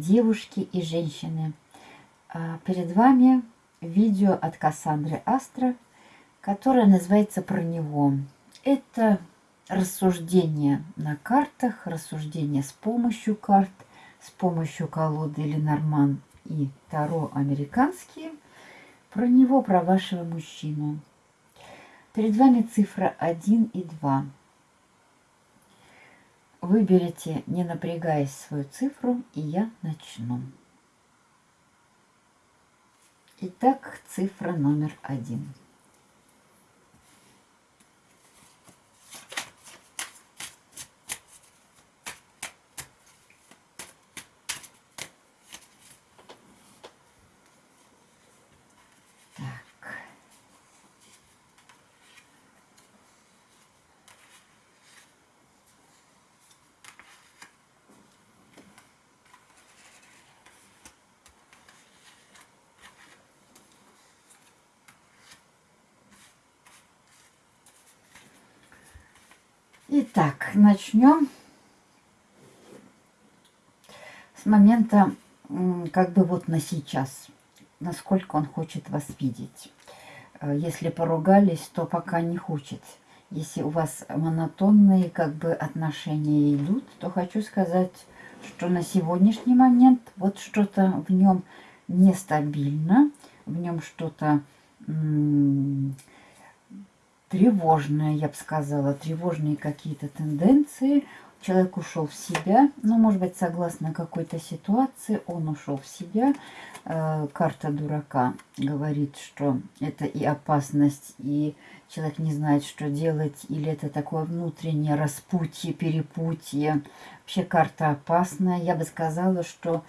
девушки и женщины. А, перед вами видео от Кассандры Астра, которое называется «Про него». Это рассуждение на картах, рассуждение с помощью карт, с помощью колоды Ленорман и Таро американские, про него, про вашего мужчину. Перед вами цифра 1 и 2. Выберите, не напрягаясь, свою цифру, и я начну. Итак, цифра номер один. Итак, начнем с момента, как бы вот на сейчас, насколько он хочет вас видеть. Э, если поругались, то пока не хочет. Если у вас монотонные как бы отношения идут, то хочу сказать, что на сегодняшний момент вот что-то в нем нестабильно, в нем что-то тревожные, я бы сказала, тревожные какие-то тенденции. Человек ушел в себя, ну, может быть, согласно какой-то ситуации, он ушел в себя. Э, карта дурака говорит, что это и опасность, и человек не знает, что делать, или это такое внутреннее распутье, перепутье. Вообще карта опасная. Я бы сказала, что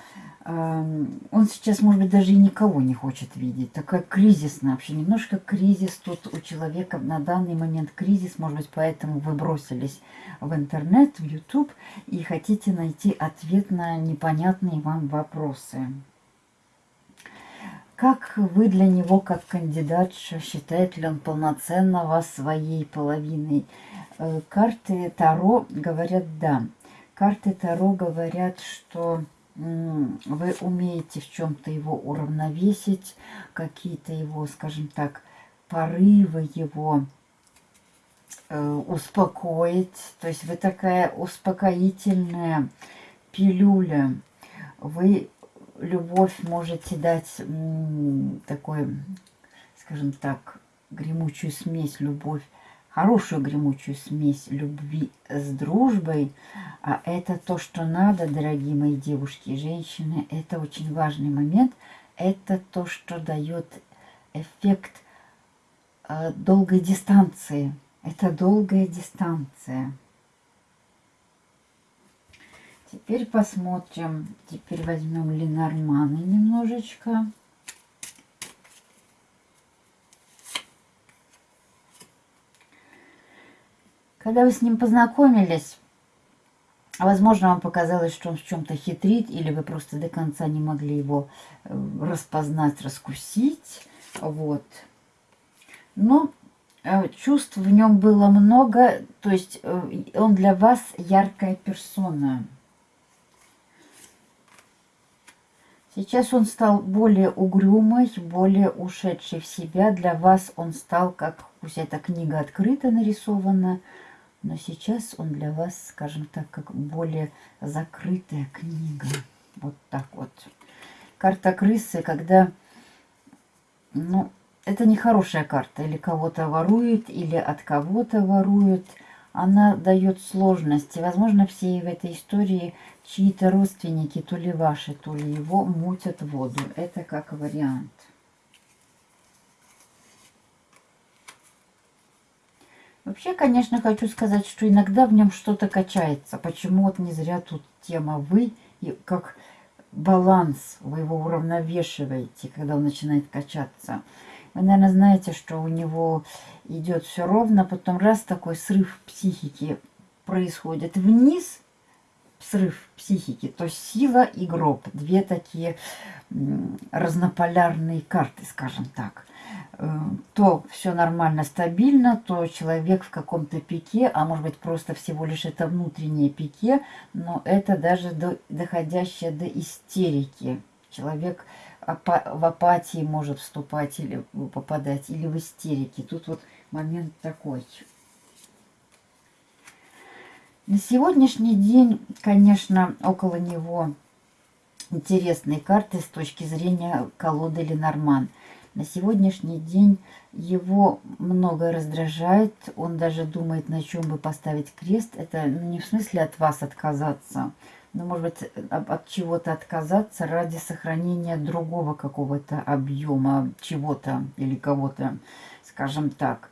он сейчас, может быть, даже и никого не хочет видеть. Такая кризисная вообще, немножко кризис тут у человека на данный момент кризис, может быть, поэтому вы бросились в интернет, в YouTube и хотите найти ответ на непонятные вам вопросы. Как вы для него, как кандидатша, считает ли он полноценно вас своей половиной? Э, карты Таро говорят «да». Карты Таро говорят, что вы умеете в чем-то его уравновесить, какие-то его, скажем так, порывы его э, успокоить. То есть вы такая успокоительная пилюля. Вы любовь можете дать такой, скажем так, гремучую смесь, любовь хорошую гремучую смесь любви с дружбой. А это то, что надо, дорогие мои девушки и женщины. Это очень важный момент. Это то, что дает эффект э, долгой дистанции. Это долгая дистанция. Теперь посмотрим. Теперь возьмем Ленорманы немножечко. Когда вы с ним познакомились, возможно, вам показалось, что он в чем-то хитрит, или вы просто до конца не могли его э, распознать, раскусить. Вот. Но э, чувств в нем было много, то есть э, он для вас яркая персона. Сейчас он стал более угрюмый, более ушедший в себя. Для вас он стал, как пусть эта книга открыто нарисована, но сейчас он для вас, скажем так, как более закрытая книга. Вот так вот. Карта крысы, когда... Ну, это не хорошая карта. Или кого-то ворует, или от кого-то ворует. Она дает сложности. Возможно, все в этой истории чьи-то родственники, то ли ваши, то ли его, мутят воду. Это как вариант. Вообще, конечно, хочу сказать, что иногда в нем что-то качается. Почему вот не зря тут тема «вы» и как баланс, вы его уравновешиваете, когда он начинает качаться. Вы, наверное, знаете, что у него идет все ровно, потом раз такой срыв психики происходит вниз, срыв психики, то сила и гроб. Две такие разнополярные карты, скажем так. Э, то все нормально, стабильно, то человек в каком-то пике, а может быть просто всего лишь это внутреннее пике, но это даже до, доходящее до истерики. Человек в апатии может вступать или попадать, или в истерике. Тут вот момент такой. На сегодняшний день, конечно, около него интересные карты с точки зрения колоды Ленорман – на сегодняшний день его многое раздражает, он даже думает, на чем бы поставить крест. Это ну, не в смысле от вас отказаться, но, может быть, от чего-то отказаться ради сохранения другого какого-то объема чего-то или кого-то, скажем так.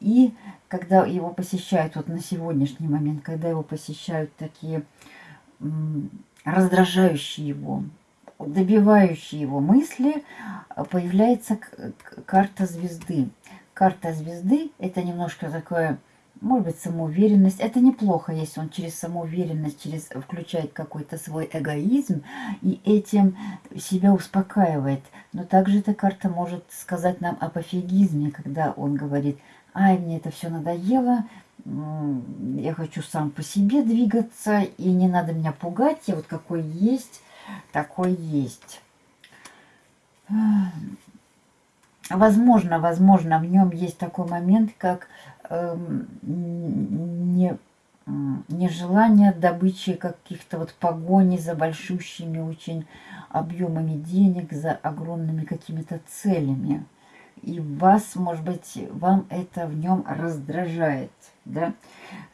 И когда его посещают, вот на сегодняшний момент, когда его посещают такие раздражающие его добивающие его мысли, появляется карта звезды. Карта звезды – это немножко такое, может быть, самоуверенность. Это неплохо, если он через самоуверенность через, включает какой-то свой эгоизм и этим себя успокаивает. Но также эта карта может сказать нам о пофигизме, когда он говорит, ай, мне это все надоело, я хочу сам по себе двигаться, и не надо меня пугать, я вот какой есть, такой есть. Возможно, возможно, в нем есть такой момент, как не, нежелание добычи каких-то вот погони за большущими очень объемами денег, за огромными какими-то целями. И вас, может быть, вам это в нем раздражает, да?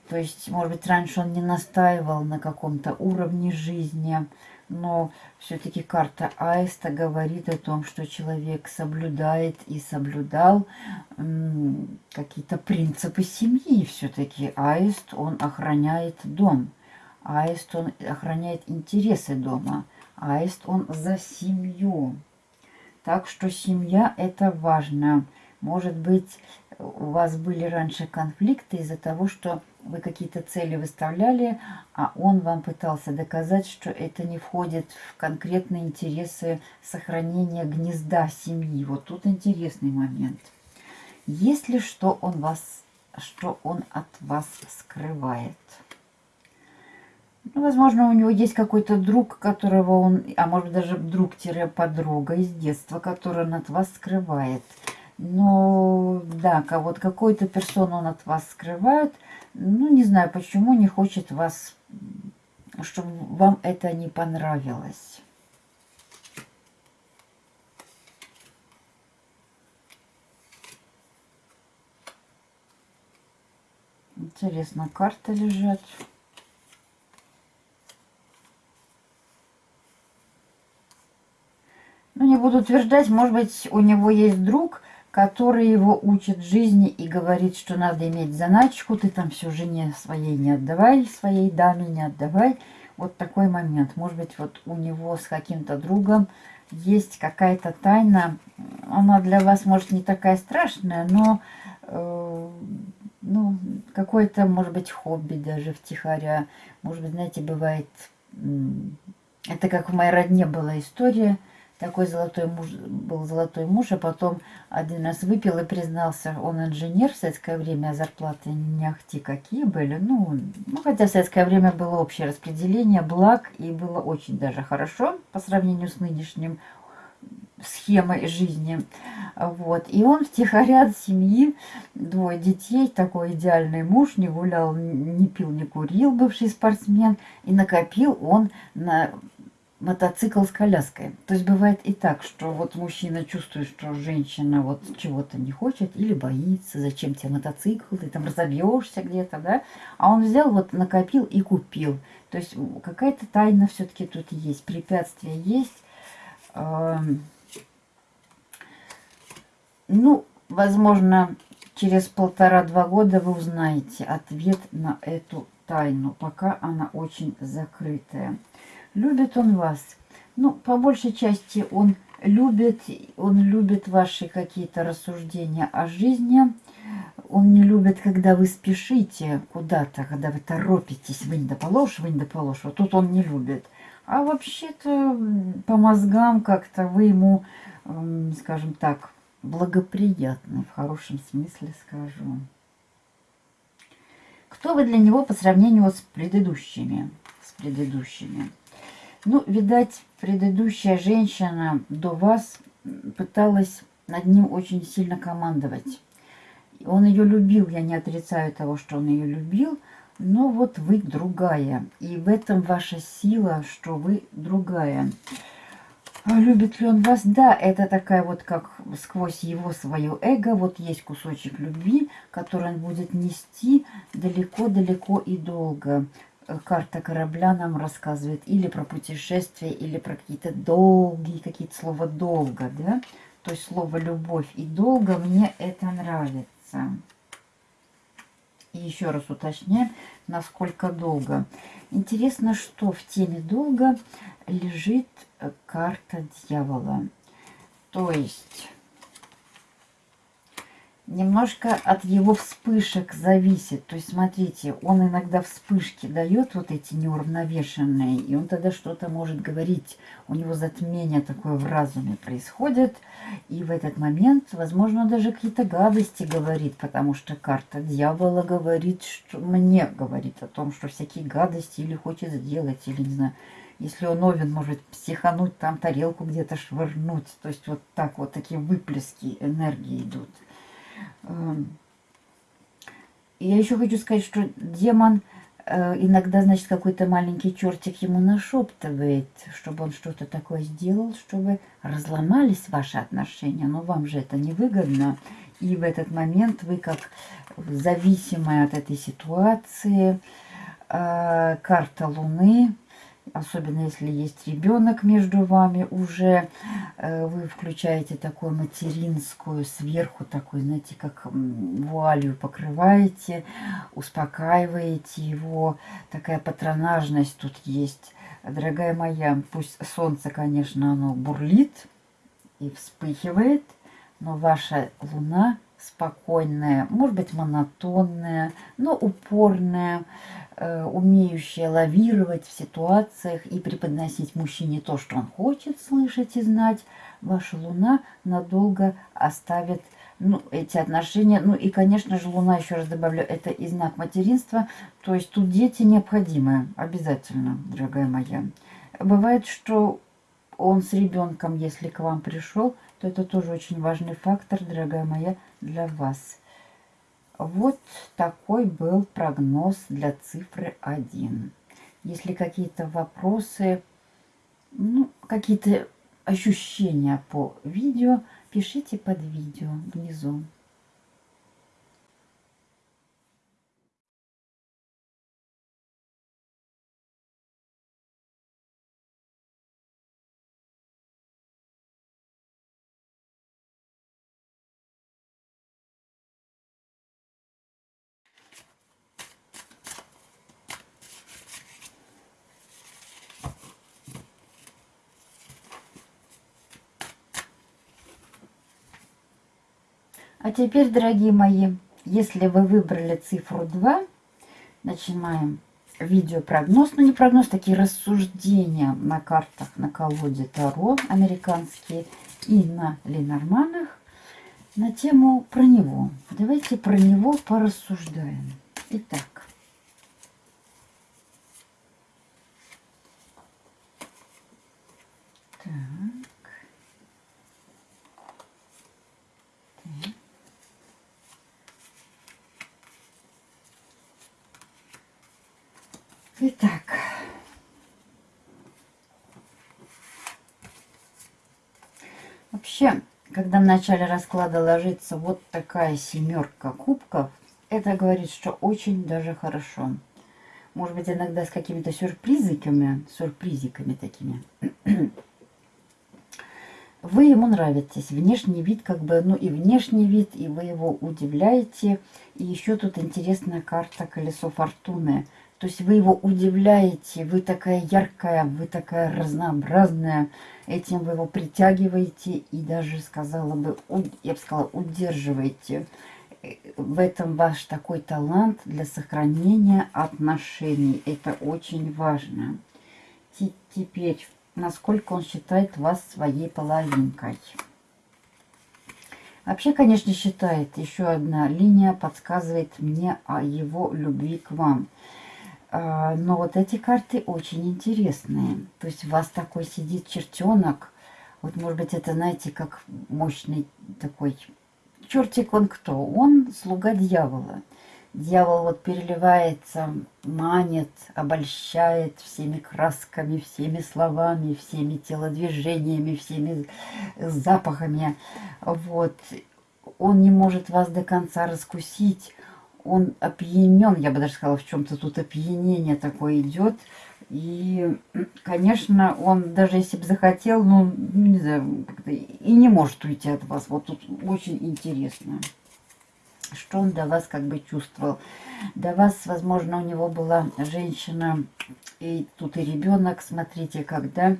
То есть, может быть, раньше он не настаивал на каком-то уровне жизни, но все-таки карта Аиста говорит о том, что человек соблюдает и соблюдал какие-то принципы семьи. Все-таки Аист, он охраняет дом. Аист, он охраняет интересы дома. Аист, он за семью. Так что семья – это важно. Может быть, у вас были раньше конфликты из-за того, что вы какие-то цели выставляли, а он вам пытался доказать, что это не входит в конкретные интересы сохранения гнезда семьи. Вот тут интересный момент. Если что он вас, что он от вас скрывает? Ну, возможно, у него есть какой-то друг, которого он, а может даже друг-подруга из детства, который он от вас скрывает. Но да, вот какую-то персону он от вас скрывает, ну, не знаю, почему не хочет вас, чтобы вам это не понравилось. Интересно, карты лежат. Ну, не буду утверждать, может быть, у него есть друг, который его учит жизни и говорит, что надо иметь заначку, ты там все жене своей не отдавай, своей даме не отдавай. Вот такой момент. Может быть, вот у него с каким-то другом есть какая-то тайна. Она для вас, может, не такая страшная, но э, ну, какое-то, может быть, хобби даже втихаря. Может быть, знаете, бывает... Это как в моей родне была история – такой золотой муж, был золотой муж, а потом один раз выпил и признался, он инженер в советское время, а зарплаты не ахти какие были. Ну, ну, хотя в советское время было общее распределение благ, и было очень даже хорошо по сравнению с нынешним схемой жизни. Вот. И он втихаря от семьи, двое детей, такой идеальный муж, не гулял, не пил, не курил, бывший спортсмен. И накопил он на мотоцикл с коляской. То есть бывает и так, что вот мужчина чувствует, что женщина вот чего-то не хочет или боится, зачем тебе мотоцикл, ты там разобьешься где-то, да? А он взял, вот накопил и купил. То есть какая-то тайна все-таки тут есть, препятствия есть. Ну, возможно, через полтора-два года вы узнаете ответ на эту тайну, пока она очень закрытая. Любит он вас. Ну, по большей части он любит, он любит ваши какие-то рассуждения о жизни. Он не любит, когда вы спешите куда-то, когда вы торопитесь, вы не доположь, вы не доположь. Вот тут он не любит. А вообще-то по мозгам как-то вы ему, скажем так, благоприятный, в хорошем смысле скажу. Кто вы для него по сравнению с предыдущими? С предыдущими. Ну, видать, предыдущая женщина до вас пыталась над ним очень сильно командовать. Он ее любил, я не отрицаю того, что он ее любил, но вот вы другая. И в этом ваша сила, что вы другая. А любит ли он вас? Да, это такая вот как сквозь его свое эго, вот есть кусочек любви, который он будет нести далеко-далеко и долго. Карта корабля нам рассказывает или про путешествие, или про какие-то долгие, какие-то слова долго, да? То есть слово любовь и долго мне это нравится. И еще раз уточняем, насколько долго. Интересно, что в теме долго лежит э, карта дьявола. То есть немножко от его вспышек зависит. То есть, смотрите, он иногда вспышки дает вот эти неуравновешенные, и он тогда что-то может говорить. У него затмение такое в разуме происходит, и в этот момент, возможно, даже какие-то гадости говорит, потому что карта дьявола говорит, что мне говорит о том, что всякие гадости или хочет сделать, или, не знаю, если он овен, может психануть, там тарелку где-то швырнуть. То есть вот так вот такие выплески энергии идут. Эм, я еще хочу сказать, что демон э, иногда, значит, какой-то маленький чертик ему нашептывает, чтобы он что-то такое сделал, чтобы разломались ваши отношения. Но вам же это невыгодно. И в этот момент вы как зависимая от этой ситуации, э, карта Луны, особенно если есть ребенок между вами уже, э, вы включаете такую материнскую, сверху такой, знаете, как вуалью покрываете, успокаиваете его, такая патронажность тут есть. Дорогая моя, пусть солнце, конечно, оно бурлит и вспыхивает, но ваша луна спокойная, может быть, монотонная, но упорная, умеющая лавировать в ситуациях и преподносить мужчине то, что он хочет слышать и знать, ваша Луна надолго оставит ну, эти отношения. Ну и, конечно же, Луна, еще раз добавлю, это и знак материнства. То есть тут дети необходимы, обязательно, дорогая моя. Бывает, что он с ребенком, если к вам пришел, то это тоже очень важный фактор, дорогая моя, для вас. Вот такой был прогноз для цифры 1. Если какие-то вопросы, ну, какие-то ощущения по видео, пишите под видео внизу. А теперь, дорогие мои, если вы выбрали цифру 2, начинаем видеопрогноз. Ну, не прогноз, такие рассуждения на картах, на колоде Таро американские и на Ленорманах на тему про него. Давайте про него порассуждаем. Итак. Итак. Вообще, когда в начале расклада ложится вот такая семерка кубков, это говорит, что очень даже хорошо. Может быть, иногда с какими-то сюрпризиками, сюрпризиками такими. Вы ему нравитесь. Внешний вид, как бы, ну и внешний вид, и вы его удивляете. И еще тут интересная карта колесо фортуны. То есть вы его удивляете, вы такая яркая, вы такая разнообразная. Этим вы его притягиваете и даже, сказала бы, я бы сказала, удерживаете. В этом ваш такой талант для сохранения отношений. Это очень важно. Теперь, насколько он считает вас своей половинкой. Вообще, конечно, считает, еще одна линия подсказывает мне о его любви к вам. А, но вот эти карты очень интересные. То есть у вас такой сидит чертенок. Вот, может быть, это, знаете, как мощный такой чертик он кто? Он слуга дьявола. Дьявол вот переливается, манит, обольщает всеми красками, всеми словами, всеми телодвижениями, всеми запахами. Вот. Он не может вас до конца раскусить. Он опьянен, я бы даже сказала, в чем-то тут опьянение такое идет. И, конечно, он даже если бы захотел, ну, не знаю, и не может уйти от вас. Вот тут очень интересно что он до вас как бы чувствовал. До вас, возможно, у него была женщина, и тут и ребенок, смотрите, когда,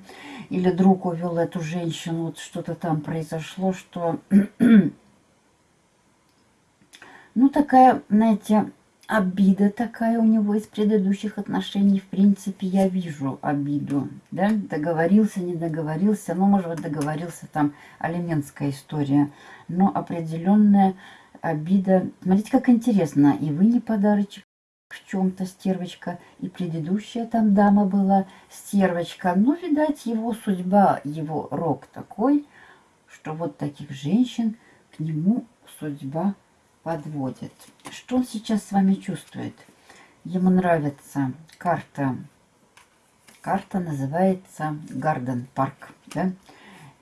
или друг увел эту женщину, вот что-то там произошло, что, ну, такая, знаете, обида такая у него из предыдущих отношений. В принципе, я вижу обиду. Да? Договорился, не договорился. Ну, может быть, договорился там алиментская история. Но определенная обида. Смотрите, как интересно. И вы не подарочек в чем-то, стервочка. И предыдущая там дама была, стервочка. Ну, видать, его судьба, его рок такой, что вот таких женщин к нему судьба подводит. Что он сейчас с вами чувствует? Ему нравится карта. Карта называется Гарден Парк. Да?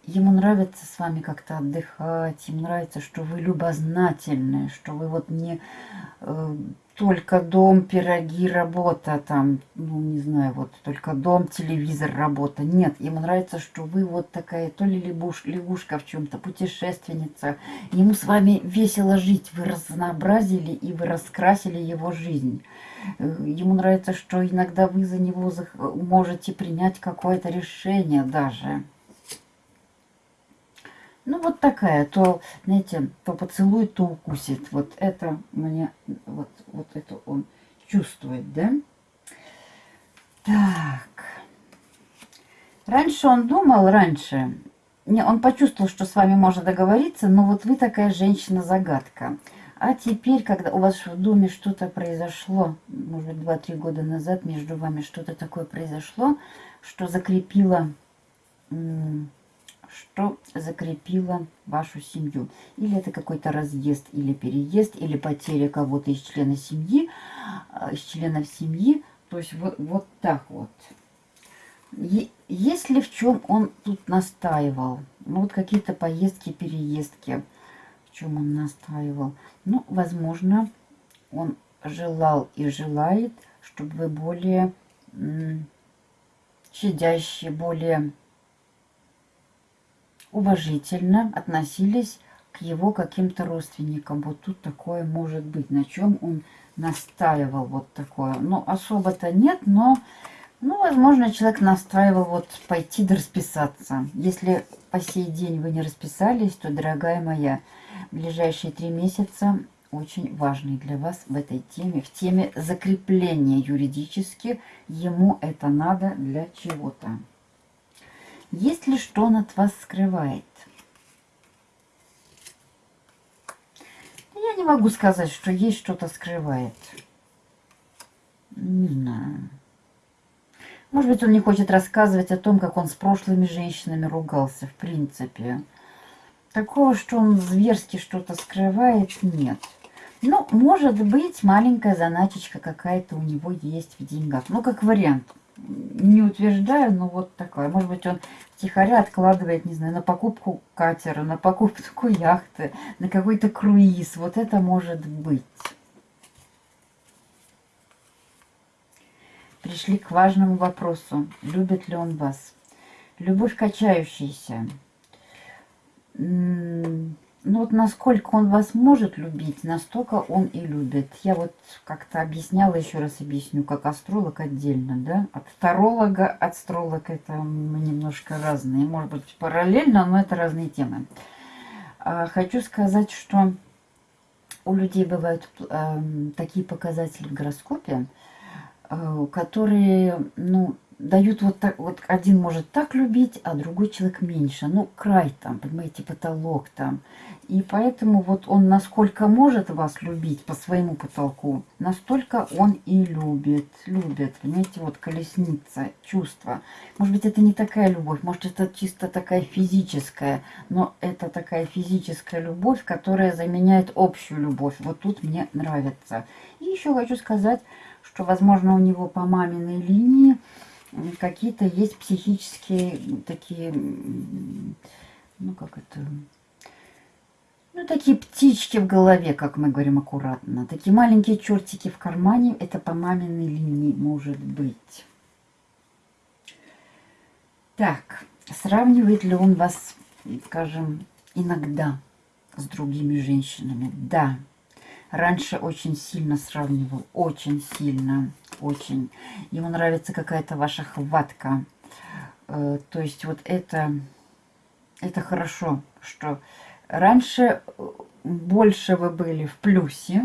ему нравится с вами как-то отдыхать, ему нравится, что вы любознательные, что вы вот не э, только дом, пироги, работа там, ну не знаю, вот только дом, телевизор, работа. Нет, ему нравится, что вы вот такая то ли лягуш, лягушка в чем-то, путешественница. Ему с вами весело жить, вы разнообразили и вы раскрасили его жизнь. Э, ему нравится, что иногда вы за него можете принять какое-то решение даже. Ну, вот такая, то, знаете, то поцелует, то укусит. Вот это мне, вот, вот это он чувствует, да? Так. Раньше он думал, раньше, не, он почувствовал, что с вами можно договориться, но вот вы такая женщина-загадка. А теперь, когда у вас в доме что-то произошло, может быть, 2-3 года назад между вами что-то такое произошло, что закрепило что закрепило вашу семью. Или это какой-то разъезд, или переезд, или потеря кого-то из члена семьи, а, из членов семьи. То есть вот, вот так вот. Если в чем он тут настаивал, ну вот какие-то поездки, переездки, в чем он настаивал, ну, возможно, он желал и желает, чтобы вы более щадящие, более уважительно относились к его каким-то родственникам. Вот тут такое может быть, на чем он настаивал вот такое. Ну, особо-то нет, но, ну, возможно, человек настаивал вот пойти да расписаться. Если по сей день вы не расписались, то, дорогая моя, ближайшие три месяца очень важный для вас в этой теме, в теме закрепления юридически. Ему это надо для чего-то. Есть ли что он от вас скрывает? Я не могу сказать, что есть что-то скрывает. Не знаю. Может быть, он не хочет рассказывать о том, как он с прошлыми женщинами ругался, в принципе. Такого, что он зверски что-то скрывает, нет. Ну, может быть, маленькая заначечка какая-то у него есть в деньгах. Ну, как вариант не утверждаю, но вот такое. Может быть, он тихоря откладывает, не знаю, на покупку катера, на покупку яхты, на какой-то круиз. Вот это может быть. Пришли к важному вопросу. Любит ли он вас? Любовь качающаяся. Ну вот насколько он вас может любить, настолько он и любит. Я вот как-то объясняла, еще раз объясню, как астролог отдельно, да. От таролога, астролог это немножко разные. Может быть параллельно, но это разные темы. А, хочу сказать, что у людей бывают э, такие показатели в гороскопе, э, которые, ну, дают вот так, вот один может так любить, а другой человек меньше. Ну, край там, понимаете, потолок там. И поэтому вот он насколько может вас любить по своему потолку, настолько он и любит, любит. Понимаете, вот колесница, чувство. Может быть, это не такая любовь, может, это чисто такая физическая, но это такая физическая любовь, которая заменяет общую любовь. Вот тут мне нравится. И еще хочу сказать, что, возможно, у него по маминой линии какие-то есть психические такие, ну как это, ну такие птички в голове, как мы говорим аккуратно. Такие маленькие чертики в кармане, это по маминой линии может быть. Так, сравнивает ли он вас, скажем, иногда с другими женщинами? Да. Раньше очень сильно сравнивал, очень сильно очень. Ему нравится какая-то ваша хватка. Э, то есть вот это, это хорошо, что раньше э, больше вы были в плюсе.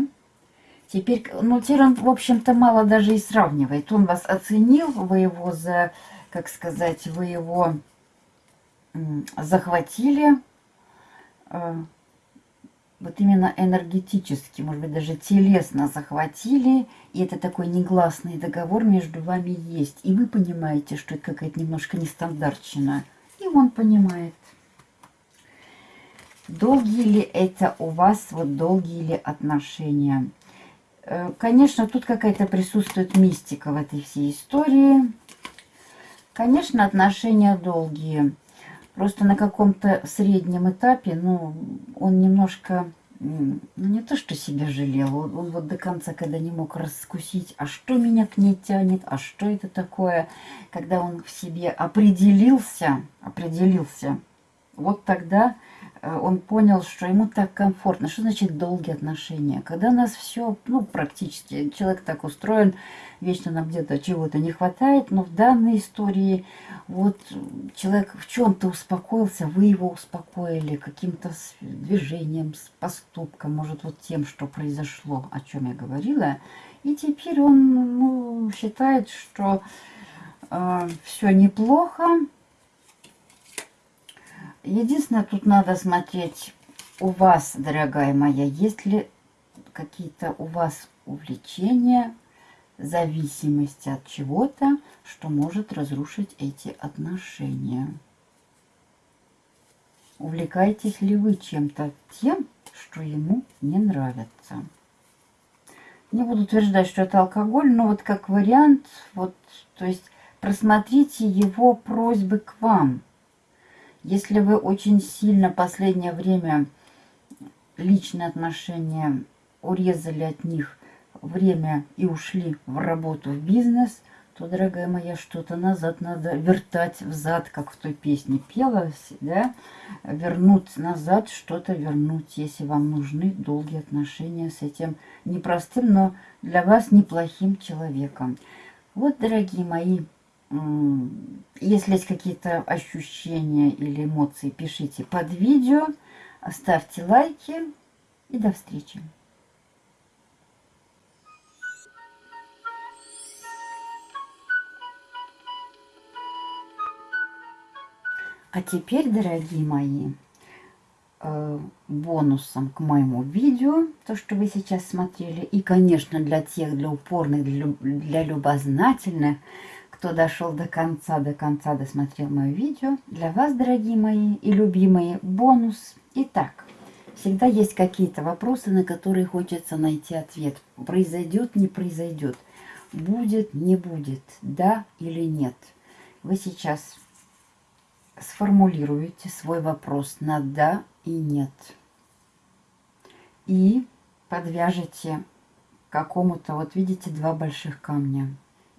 Теперь, ну, теперь он, в общем-то, мало даже и сравнивает. Он вас оценил, вы его за, как сказать, вы его захватили, э, вот именно энергетически, может быть, даже телесно захватили, и это такой негласный договор между вами есть. И вы понимаете, что это какая-то немножко нестандартщина. И он понимает. Долгие ли это у вас, вот долгие ли отношения? Э, конечно, тут какая-то присутствует мистика в этой всей истории. Конечно, отношения долгие. Просто на каком-то среднем этапе, ну, он немножко, ну, не то что себя жалел, он, он вот до конца, когда не мог раскусить, а что меня к ней тянет, а что это такое, когда он в себе определился, определился, вот тогда он понял, что ему так комфортно. Что значит долгие отношения? Когда нас все, ну, практически, человек так устроен, вечно нам где-то чего-то не хватает, но в данной истории вот человек в чем-то успокоился, вы его успокоили каким-то движением, поступком, может, вот тем, что произошло, о чем я говорила. И теперь он ну, считает, что э, все неплохо, Единственное, тут надо смотреть у вас, дорогая моя, есть ли какие-то у вас увлечения, зависимости от чего-то, что может разрушить эти отношения. Увлекаетесь ли вы чем-то тем, что ему не нравится? Не буду утверждать, что это алкоголь, но вот как вариант, вот, то есть просмотрите его просьбы к вам – если вы очень сильно последнее время личные отношения урезали от них время и ушли в работу, в бизнес, то, дорогая моя, что-то назад надо вертать взад, как в той песне пелось, да, вернуть назад, что-то вернуть, если вам нужны долгие отношения с этим непростым, но для вас неплохим человеком. Вот, дорогие мои, если есть какие-то ощущения или эмоции, пишите под видео, ставьте лайки и до встречи. А теперь, дорогие мои, э, бонусом к моему видео, то, что вы сейчас смотрели, и, конечно, для тех, для упорных, для любознательных, кто дошел до конца, до конца досмотрел мое видео. Для вас, дорогие мои и любимые, бонус. Итак, всегда есть какие-то вопросы, на которые хочется найти ответ. Произойдет, не произойдет. Будет, не будет. Да или нет. Вы сейчас сформулируете свой вопрос на да и нет. И подвяжете какому-то, вот видите, два больших камня.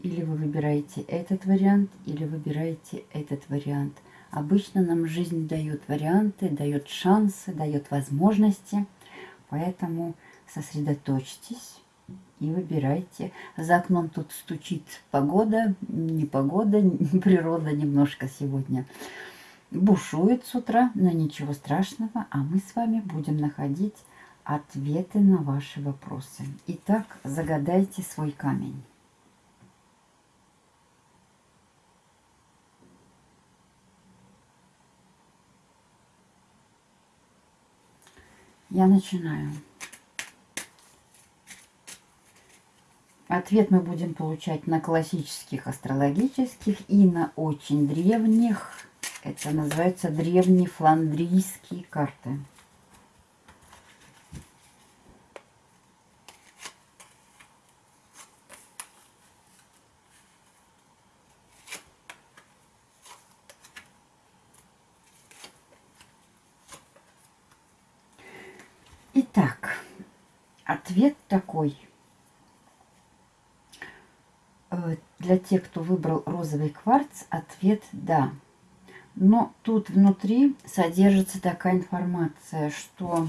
Или вы выбираете этот вариант, или выбираете этот вариант. Обычно нам жизнь дает варианты, дает шансы, дает возможности. Поэтому сосредоточьтесь и выбирайте. За окном тут стучит погода, не погода, природа немножко сегодня бушует с утра, но ничего страшного, а мы с вами будем находить ответы на ваши вопросы. Итак, загадайте свой камень. Я начинаю. Ответ мы будем получать на классических астрологических и на очень древних. Это называется древние фландрийские карты. Итак, ответ такой – Э, для тех, кто выбрал розовый кварц, ответ «да». Но тут внутри содержится такая информация, что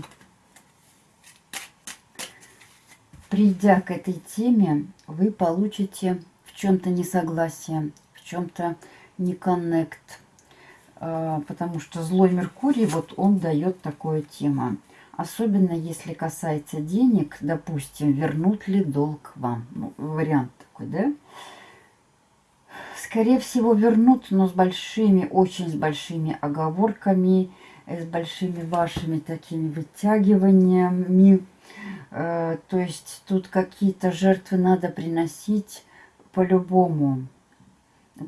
придя к этой теме, вы получите в чем-то несогласие, в чем-то не коннект. Э, потому что злой Меркурий, вот он дает такую тему. Особенно если касается денег, допустим, вернут ли долг вам. Ну, вариант такой, да? Скорее всего, вернут, но с большими, очень с большими оговорками, э, с большими вашими такими вытягиваниями. Э, то есть тут какие-то жертвы надо приносить по-любому.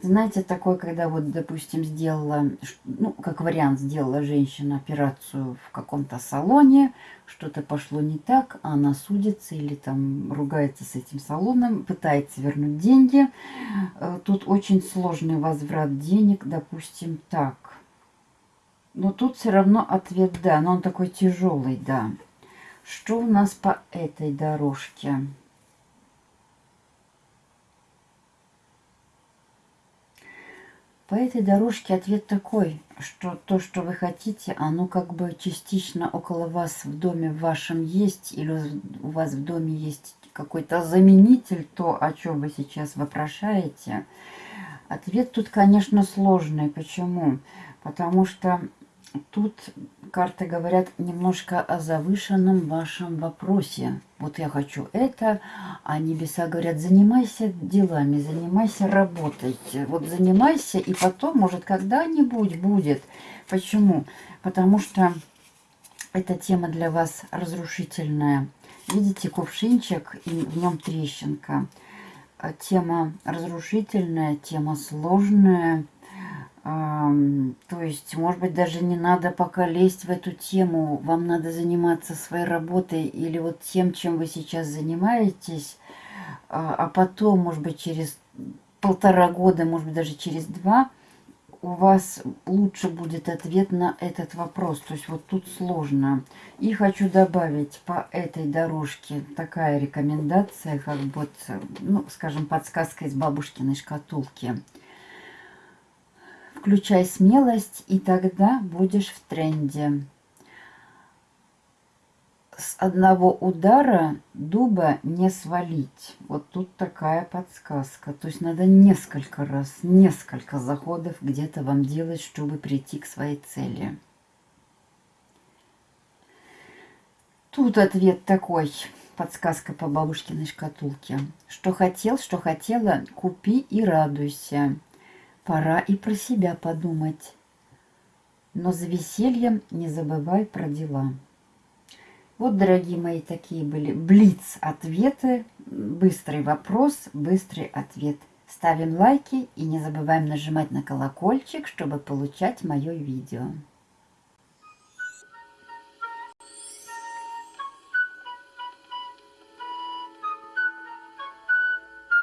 Знаете, такое, когда вот, допустим, сделала, ну, как вариант, сделала женщина операцию в каком-то салоне, что-то пошло не так, а она судится или там ругается с этим салоном, пытается вернуть деньги. Э, тут очень сложный возврат денег, допустим, так. Но тут все равно ответ «да», но он такой тяжелый «да». Что у нас по этой дорожке? По этой дорожке ответ такой, что то, что вы хотите, оно как бы частично около вас в доме в вашем есть, или у вас в доме есть какой-то заменитель, то, о чем вы сейчас вопрошаете. Ответ тут, конечно, сложный. Почему? Потому что тут карты говорят немножко о завышенном вашем вопросе. Вот я хочу это, а небеса говорят, занимайся делами, занимайся работой. Вот занимайся, и потом, может, когда-нибудь будет. Почему? Потому что эта тема для вас разрушительная. Видите, кувшинчик, и в нем трещинка. Тема разрушительная, тема сложная, то есть, может быть, даже не надо пока лезть в эту тему. Вам надо заниматься своей работой или вот тем, чем вы сейчас занимаетесь. А, а потом, может быть, через полтора года, может быть, даже через два, у вас лучше будет ответ на этот вопрос. То есть вот тут сложно. И хочу добавить по этой дорожке такая рекомендация, как вот, ну, скажем, подсказка из бабушкиной шкатулки – Включай смелость, и тогда будешь в тренде. С одного удара дуба не свалить. Вот тут такая подсказка. То есть надо несколько раз, несколько заходов где-то вам делать, чтобы прийти к своей цели. Тут ответ такой, подсказка по бабушкиной шкатулке. Что хотел, что хотела, купи и радуйся. Пора и про себя подумать. Но за весельем не забывай про дела. Вот, дорогие мои, такие были блиц-ответы. Быстрый вопрос, быстрый ответ. Ставим лайки и не забываем нажимать на колокольчик, чтобы получать мое видео.